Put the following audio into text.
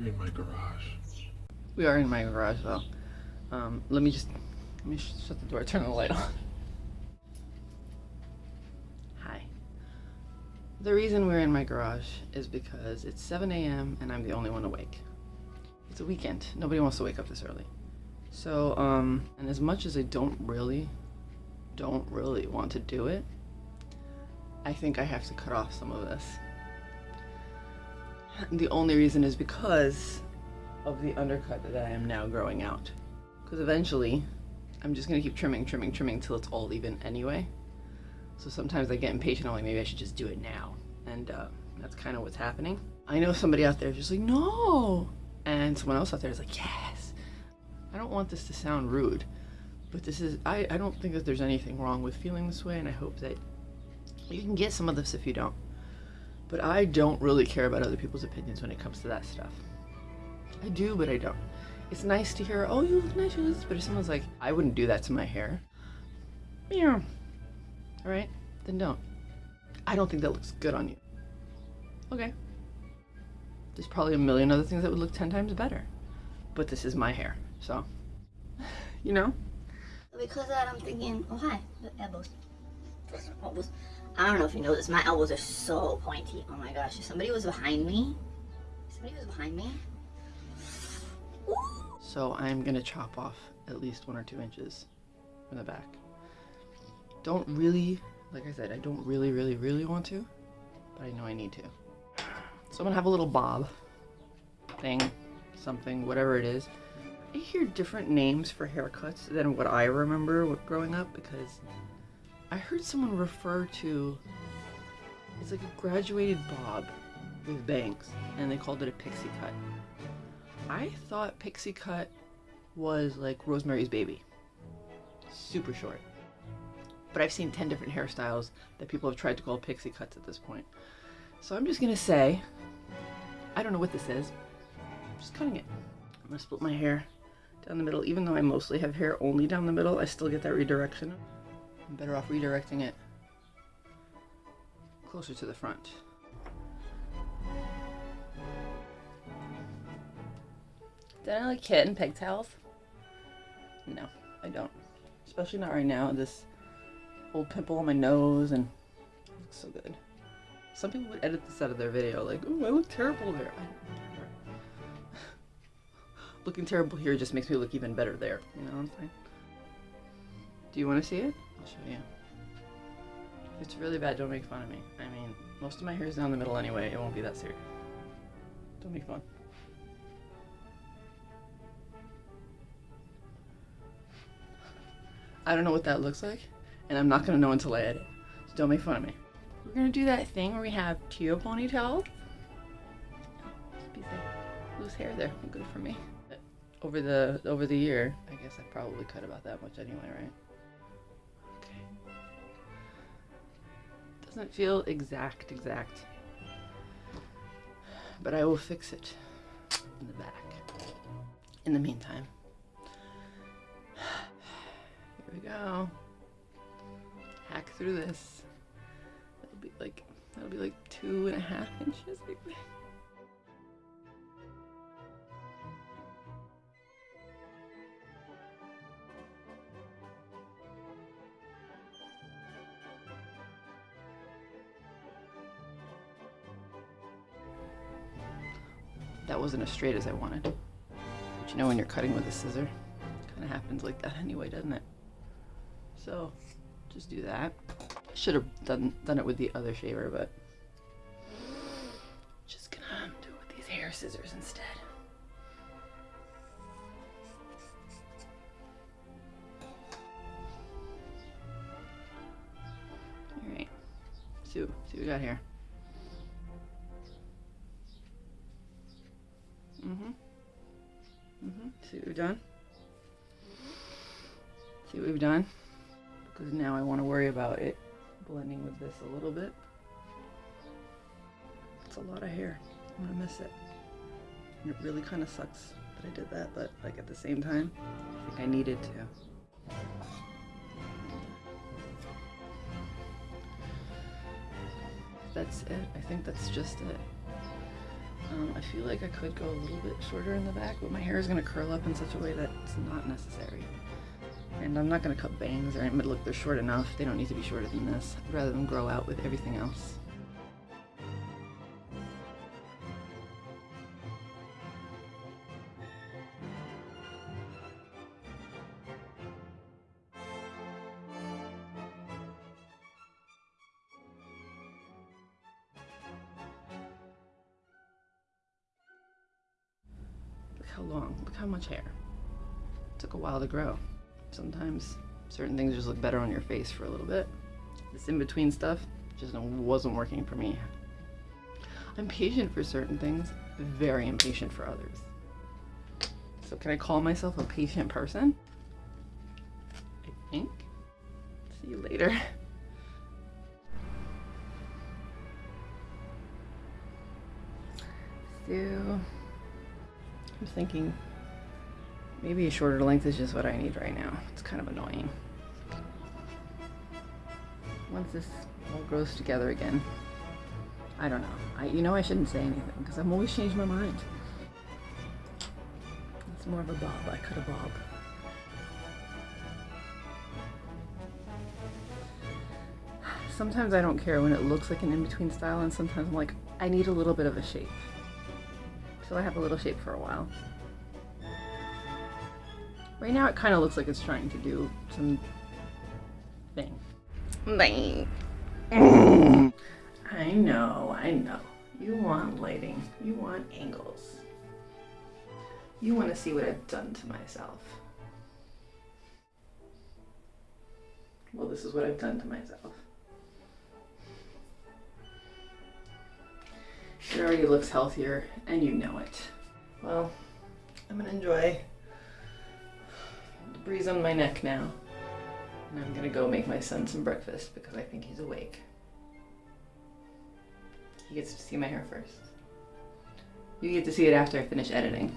You're in my garage. We are in my garage though. Um, let me just let me sh- shut the door, turn the light on. Hi. The reason we're in my garage is because it's 7 a.m. and I'm the only one awake. It's a weekend. Nobody wants to wake up this early. So, um, and as much as I don't really, don't really want to do it, I think I have to cut off some of this. The only reason is because of the undercut that I am now growing out. Because eventually, I'm just gonna keep trimming, trimming, trimming till it's all even anyway. So sometimes I get impatient, I'm like, maybe I should just do it now. And uh, that's kind of what's happening. I know somebody out there is just like, no! And someone else out there is like, yes! I don't want this to sound rude, but this is, I, I don't think that there's anything wrong with feeling this way, and I hope that you can get some of this if you don't. But I don't really care about other people's opinions when it comes to that stuff. I do, but I don't. It's nice to hear, oh, you look nice, you look this, but if someone's like, I wouldn't do that to my hair, yeah, all right, then don't. I don't think that looks good on you. Okay. There's probably a million other things that would look 10 times better. But this is my hair, so, you know? Because of that, I'm thinking, oh hi, elbows. Elbows. I don't know if you know this, my elbows are so pointy. Oh my gosh, if somebody was behind me, somebody was behind me. So I'm gonna chop off at least one or two inches from the back. Don't really, like I said, I don't really, really, really want to, but I know I need to. So I'm gonna have a little bob thing, something, whatever it is. I hear different names for haircuts than what I remember growing up because I heard someone refer to it's like a graduated bob with bangs and they called it a pixie cut. I thought pixie cut was like Rosemary's Baby. Super short. But I've seen 10 different hairstyles that people have tried to call pixie cuts at this point. So I'm just gonna say, I don't know what this is. I'm just cutting it. I'm gonna split my hair down the middle. Even though I mostly have hair only down the middle, I still get that redirection. I'm better off redirecting it closer to the front. Do I like kitten pigtails? No, I don't. Especially not right now. This old pimple on my nose and it looks so good. Some people would edit this out of their video, like, "Oh, I look terrible there." I. Looking terrible here just makes me look even better there. You know what I'm saying? Do you want to see it? I'll show you. If it's really bad, don't make fun of me. I mean, most of my hair is down the middle anyway. It won't be that serious. Don't make fun. I don't know what that looks like, and I'm not gonna know until I edit. So don't make fun of me. We're gonna do that thing where we have Tio piece of loose hair there. Good for me. Over the over the year, I guess I probably cut about that much anyway, right? Doesn't feel exact, exact. But I will fix it in the back. In the meantime. Here we go. Hack through this. That'll be like that'll be like two and a half inches. I That wasn't as straight as I wanted. But you know when you're cutting with a scissor, it kind of happens like that anyway, doesn't it? So, just do that. Should have done done it with the other shaver, but just gonna do it with these hair scissors instead. All right. See, see what we got here. Mm-hmm. Mm-hmm. See what we've done? See what we've done? Because now I want to worry about it blending with this a little bit. It's a lot of hair. I'm gonna miss it. And it really kind of sucks that I did that, but like at the same time, I think I needed to. That's it. I think that's just it. I feel like I could go a little bit shorter in the back, but my hair is gonna curl up in such a way that it's not necessary. And I'm not gonna cut bangs or anything, but look, they're short enough. They don't need to be shorter than this. I'd rather them grow out with everything else. How long, look how much hair. took a while to grow. Sometimes certain things just look better on your face for a little bit. This in between stuff just wasn't working for me. I'm patient for certain things, very impatient for others. So, can I call myself a patient person? I think. See you later. So, I'm thinking maybe a shorter length is just what I need right now. It's kind of annoying. Once this all grows together again, I don't know. I, you know I shouldn't say anything because I'm always changing my mind. It's more of a bob. I cut a bob. Sometimes I don't care when it looks like an in-between style and sometimes I'm like, I need a little bit of a shape. So I have a little shape for a while. Right now it kind of looks like it's trying to do some thing. Bang. I know, I know. You want lighting. You want angles. You want to see what I've done to myself. Well, this is what I've done to myself. It already looks healthier, and you know it. Well, I'm gonna enjoy the breeze on my neck now. And I'm gonna go make my son some breakfast because I think he's awake. He gets to see my hair first. You get to see it after I finish editing.